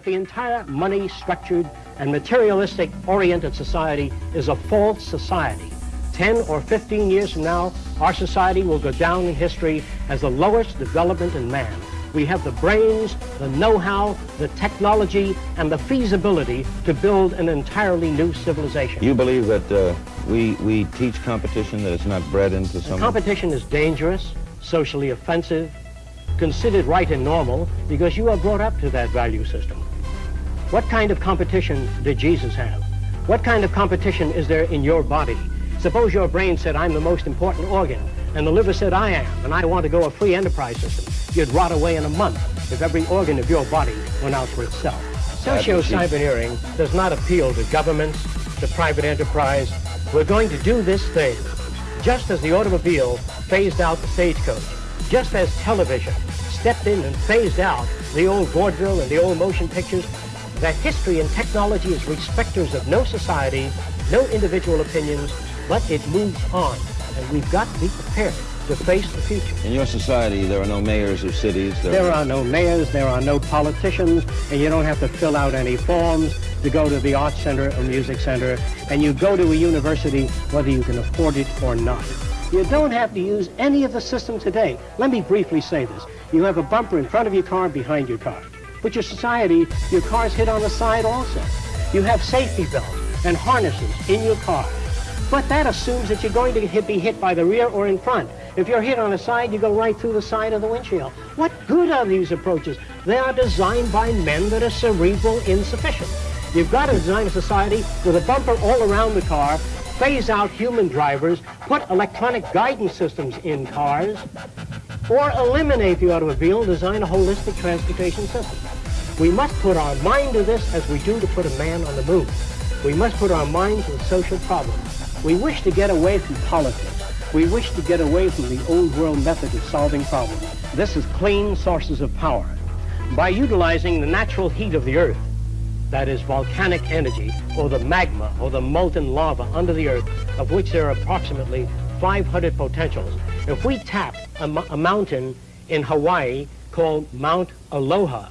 The entire money-structured and materialistic-oriented society is a false society. 10 or 15 years from now, our society will go down in history as the lowest development in man. We have the brains, the know-how, the technology, and the feasibility to build an entirely new civilization. You believe that uh, we, we teach competition, that it's not bred into some... Competition is dangerous, socially offensive, considered right and normal because you are brought up to that value system. What kind of competition did Jesus have? What kind of competition is there in your body? Suppose your brain said, I'm the most important organ, and the liver said, I am, and I want to go a free enterprise system. You'd rot away in a month if every organ of your body went out for itself. Socio-cyberneering does not appeal to governments, to private enterprise. We're going to do this thing just as the automobile phased out the stagecoach, just as television stepped in and phased out the old vaudeville and the old motion pictures, that history and technology is respecters of no society, no individual opinions, but it moves on. And we've got to be prepared to face the future. In your society, there are no mayors of cities. There, there are no mayors, there are no politicians, and you don't have to fill out any forms to go to the art center or music center, and you go to a university whether you can afford it or not. You don't have to use any of the system today. Let me briefly say this. You have a bumper in front of your car, behind your car. But your society, your car's hit on the side also. You have safety belts and harnesses in your car. But that assumes that you're going to hit, be hit by the rear or in front. If you're hit on the side, you go right through the side of the windshield. What good are these approaches? They are designed by men that are cerebral insufficient. You've got to design a society with a bumper all around the car phase out human drivers, put electronic guidance systems in cars, or eliminate the automobile and design a holistic transportation system. We must put our mind to this as we do to put a man on the moon. We must put our mind to the social problems. We wish to get away from politics. We wish to get away from the old world method of solving problems. This is clean sources of power. By utilizing the natural heat of the earth, that is volcanic energy, or the magma, or the molten lava under the earth, of which there are approximately 500 potentials. If we tap a, a mountain in Hawaii called Mount Aloha,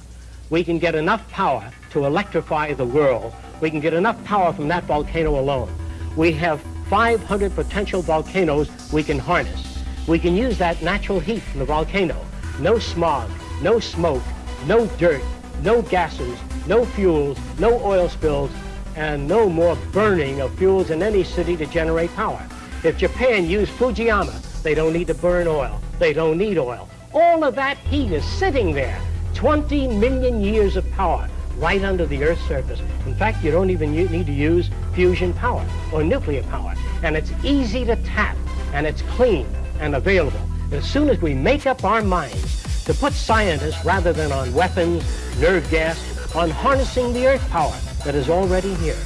we can get enough power to electrify the world. We can get enough power from that volcano alone. We have 500 potential volcanoes we can harness. We can use that natural heat from the volcano. No smog, no smoke, no dirt, no gases, no fuels, no oil spills, and no more burning of fuels in any city to generate power. If Japan used Fujiyama, they don't need to burn oil. They don't need oil. All of that heat is sitting there. 20 million years of power right under the Earth's surface. In fact, you don't even need to use fusion power or nuclear power. And it's easy to tap, and it's clean and available. As soon as we make up our minds to put scientists, rather than on weapons, nerve gas, on harnessing the earth power that is already here.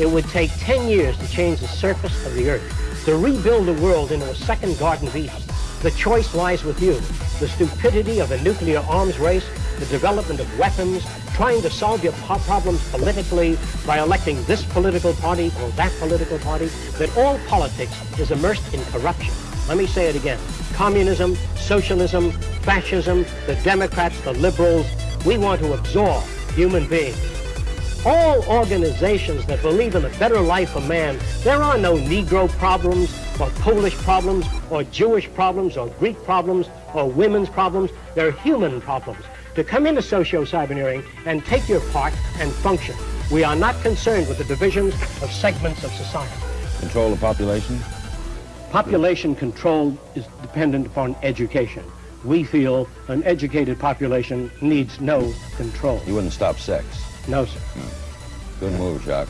It would take 10 years to change the surface of the earth, to rebuild the world into a second Garden of Eden. The choice lies with you. The stupidity of a nuclear arms race, the development of weapons, trying to solve your problems politically by electing this political party or that political party, that all politics is immersed in corruption. Let me say it again. Communism, socialism, fascism, the Democrats, the liberals, we want to absorb human beings. All organizations that believe in a better life for man, there are no Negro problems or Polish problems or Jewish problems or Greek problems or women's problems. They're human problems. To come into socio-cyberneering and take your part and function. We are not concerned with the divisions of segments of society. Control the population? Population control is dependent upon education we feel an educated population needs no control. You wouldn't stop sex? No, sir. No. Good move, Jacque.